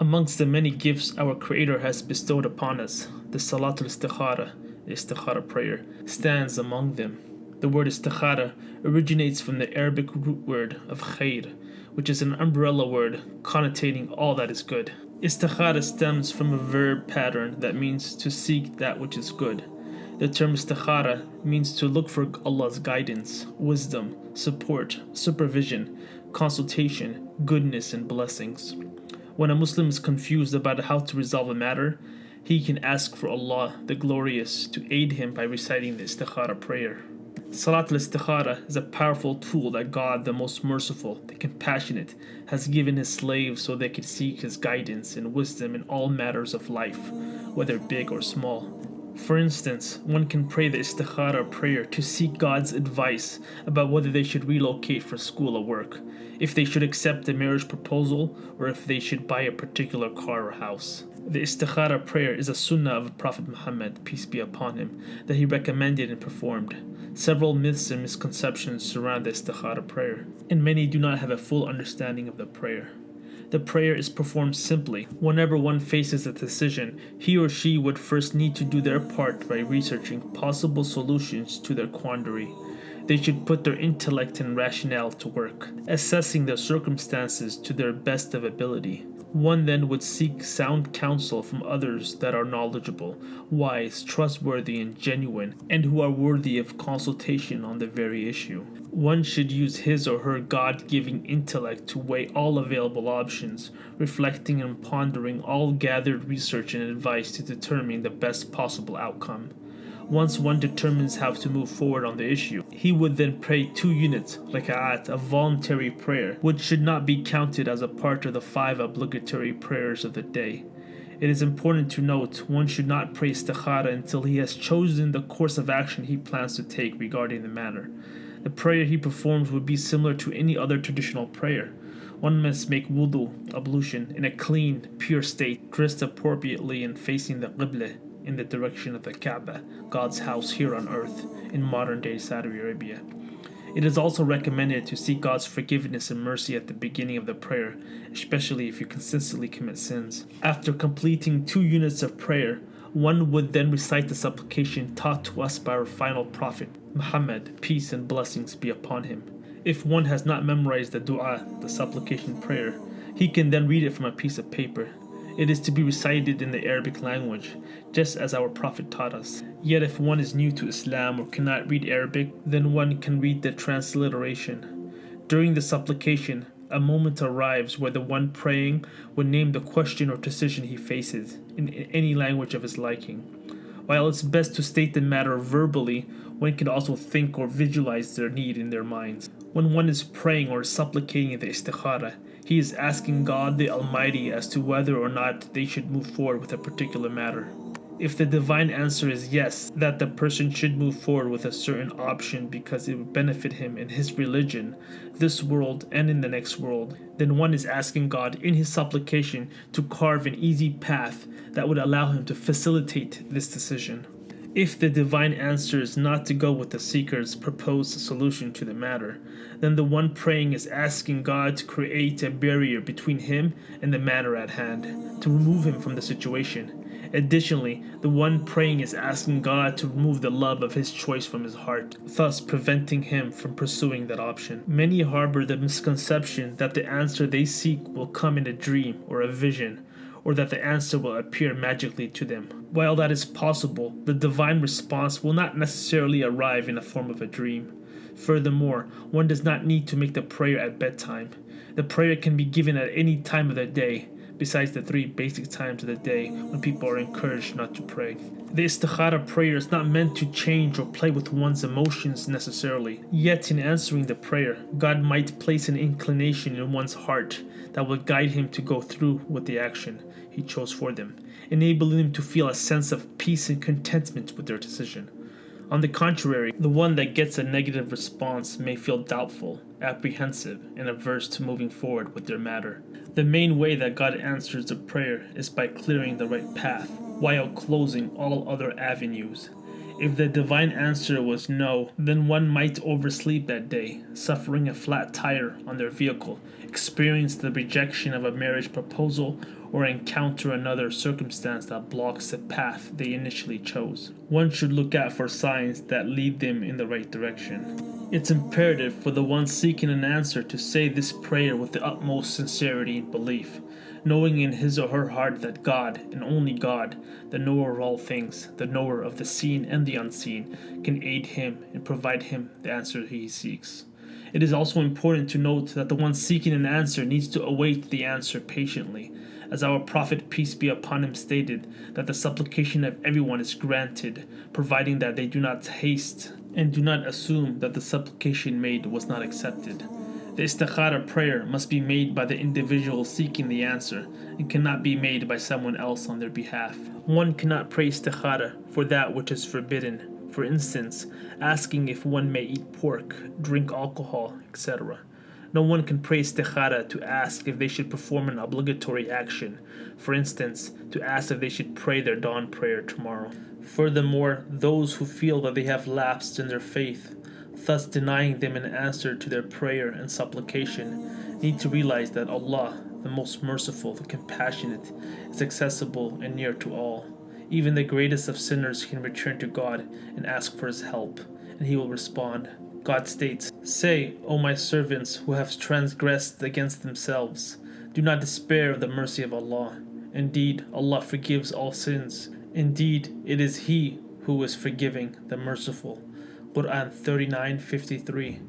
Amongst the many gifts our Creator has bestowed upon us, the Salatul Istikhara, the Istikhara prayer, stands among them. The word Istikhara originates from the Arabic root word of khair, which is an umbrella word connotating all that is good. Istikhara stems from a verb pattern that means to seek that which is good. The term istikhara means to look for Allah's guidance, wisdom, support, supervision, consultation, goodness, and blessings. When a Muslim is confused about how to resolve a matter, he can ask for Allah, the Glorious, to aid him by reciting the istikhara prayer. Salat al-Istikhara is a powerful tool that God, the most merciful, the compassionate, has given his slaves so they can seek his guidance and wisdom in all matters of life, whether big or small. For instance, one can pray the istikhara prayer to seek God's advice about whether they should relocate for school or work, if they should accept a marriage proposal, or if they should buy a particular car or house. The istikhara prayer is a sunnah of Prophet Muhammad, peace be upon him, that he recommended and performed. Several myths and misconceptions surround the istikhara prayer, and many do not have a full understanding of the prayer. The prayer is performed simply. Whenever one faces a decision, he or she would first need to do their part by researching possible solutions to their quandary. They should put their intellect and rationale to work, assessing the circumstances to their best of ability. One then would seek sound counsel from others that are knowledgeable, wise, trustworthy, and genuine, and who are worthy of consultation on the very issue. One should use his or her God giving intellect to weigh all available options, reflecting and pondering all gathered research and advice to determine the best possible outcome. Once one determines how to move forward on the issue, he would then pray two units, raka'at, a voluntary prayer, which should not be counted as a part of the five obligatory prayers of the day. It is important to note one should not pray istikhara until he has chosen the course of action he plans to take regarding the matter. The prayer he performs would be similar to any other traditional prayer. One must make wudu, ablution, in a clean, pure state, dressed appropriately and facing the qibla, in the direction of the Kaaba, God's house here on earth, in modern day Saudi Arabia. It is also recommended to seek God's forgiveness and mercy at the beginning of the prayer, especially if you consistently commit sins. After completing two units of prayer, one would then recite the supplication taught to us by our final prophet, Muhammad, peace and blessings be upon him. If one has not memorized the dua, the supplication prayer, he can then read it from a piece of paper. It is to be recited in the Arabic language, just as our Prophet taught us. Yet if one is new to Islam or cannot read Arabic, then one can read the transliteration. During the supplication, a moment arrives where the one praying will name the question or decision he faces, in any language of his liking. While it's best to state the matter verbally, one can also think or visualize their need in their minds. When one is praying or supplicating the istikhara, he is asking God the Almighty as to whether or not they should move forward with a particular matter. If the divine answer is yes, that the person should move forward with a certain option because it would benefit him in his religion, this world, and in the next world, then one is asking God in his supplication to carve an easy path that would allow him to facilitate this decision. If the divine answer is not to go with the seeker's proposed solution to the matter, then the one praying is asking God to create a barrier between him and the matter at hand, to remove him from the situation. Additionally, the one praying is asking God to remove the love of his choice from his heart, thus preventing him from pursuing that option. Many harbor the misconception that the answer they seek will come in a dream or a vision, or that the answer will appear magically to them. While that is possible, the divine response will not necessarily arrive in the form of a dream. Furthermore, one does not need to make the prayer at bedtime. The prayer can be given at any time of the day, besides the three basic times of the day when people are encouraged not to pray. The istikhara prayer is not meant to change or play with one's emotions necessarily. Yet, in answering the prayer, God might place an inclination in one's heart that will guide him to go through with the action he chose for them, enabling them to feel a sense of peace and contentment with their decision. On the contrary, the one that gets a negative response may feel doubtful, apprehensive, and averse to moving forward with their matter. The main way that God answers the prayer is by clearing the right path, while closing all other avenues. If the divine answer was no, then one might oversleep that day, suffering a flat tire on their vehicle, experience the rejection of a marriage proposal, or encounter another circumstance that blocks the path they initially chose. One should look out for signs that lead them in the right direction. It's imperative for the one seeking an answer to say this prayer with the utmost sincerity and belief, knowing in his or her heart that God, and only God, the knower of all things, the knower of the seen and the unseen, can aid him and provide him the answer he seeks. It is also important to note that the one seeking an answer needs to await the answer patiently, as our Prophet, peace be upon him, stated that the supplication of everyone is granted, providing that they do not haste and do not assume that the supplication made was not accepted. The istikhara prayer must be made by the individual seeking the answer and cannot be made by someone else on their behalf. One cannot pray istikhara for that which is forbidden, for instance, asking if one may eat pork, drink alcohol, etc. No one can pray istikhara to ask if they should perform an obligatory action, for instance, to ask if they should pray their dawn prayer tomorrow. Furthermore, those who feel that they have lapsed in their faith thus denying them an answer to their prayer and supplication, need to realize that Allah, the most merciful, the compassionate, is accessible and near to all. Even the greatest of sinners can return to God and ask for His help, and He will respond. God states, Say, O my servants who have transgressed against themselves, do not despair of the mercy of Allah. Indeed, Allah forgives all sins. Indeed, it is He who is forgiving, the merciful. Quran 39:53.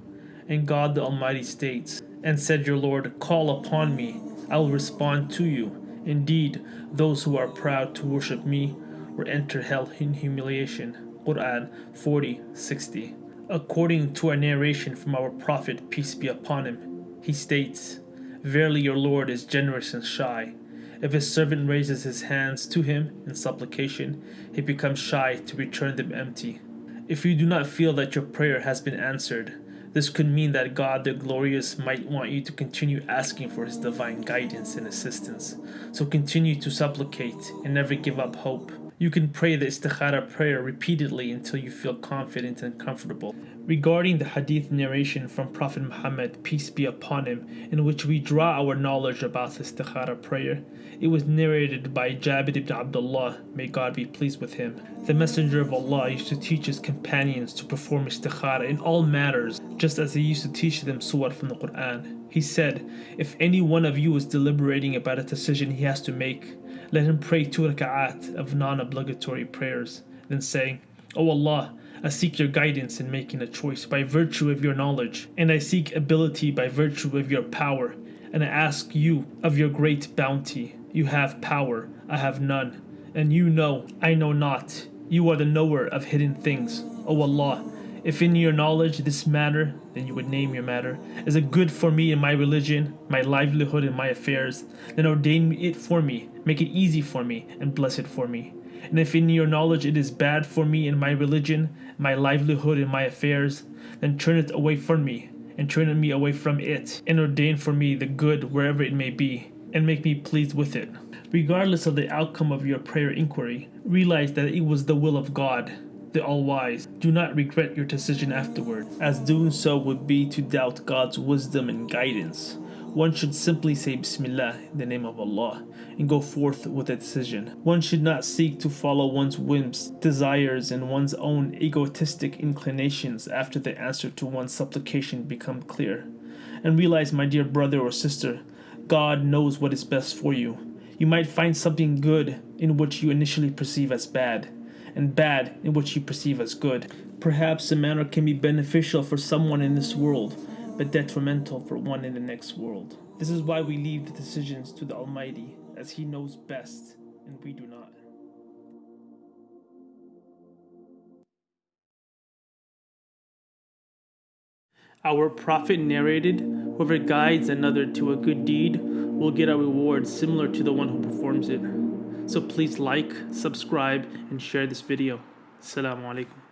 And God the Almighty states, And said your Lord, Call upon me, I will respond to you. Indeed, those who are proud to worship me will enter hell in humiliation. Quran 40:60. According to a narration from our Prophet, peace be upon him, he states, Verily your Lord is generous and shy. If his servant raises his hands to him in supplication, he becomes shy to return them empty. If you do not feel that your prayer has been answered, this could mean that God the Glorious might want you to continue asking for His divine guidance and assistance. So continue to supplicate and never give up hope. You can pray the istikhara prayer repeatedly until you feel confident and comfortable. Regarding the hadith narration from Prophet Muhammad, peace be upon him, in which we draw our knowledge about the istikhara prayer, it was narrated by Jabir ibn Abdullah, may God be pleased with him. The Messenger of Allah used to teach his companions to perform istikhara in all matters, just as he used to teach them surah from the Quran. He said, If any one of you is deliberating about a decision he has to make, let him pray two raka'at of non-obligatory prayers, then say, O Allah, I seek your guidance in making a choice by virtue of your knowledge, and I seek ability by virtue of your power, and I ask you of your great bounty. You have power, I have none, and you know, I know not. You are the knower of hidden things. O Allah, if in your knowledge this matter, then you would name your matter, is it good for me in my religion, my livelihood and my affairs, then ordain it for me, make it easy for me, and bless it for me. And if in your knowledge it is bad for me in my religion, my livelihood and my affairs, then turn it away from me, and turn me away from it, and ordain for me the good wherever it may be, and make me pleased with it. Regardless of the outcome of your prayer inquiry, realize that it was the will of God the All-Wise. Do not regret your decision afterward, as doing so would be to doubt God's wisdom and guidance. One should simply say Bismillah the name of Allah and go forth with a decision. One should not seek to follow one's whims, desires, and one's own egotistic inclinations after the answer to one's supplication become clear. And realize, my dear brother or sister, God knows what is best for you. You might find something good in which you initially perceive as bad and bad in which you perceive as good. Perhaps a matter can be beneficial for someone in this world, but detrimental for one in the next world. This is why we leave the decisions to the Almighty, as He knows best, and we do not. Our Prophet narrated, Whoever guides another to a good deed will get a reward similar to the one who performs it. So please like, subscribe, and share this video. Assalamu alaikum.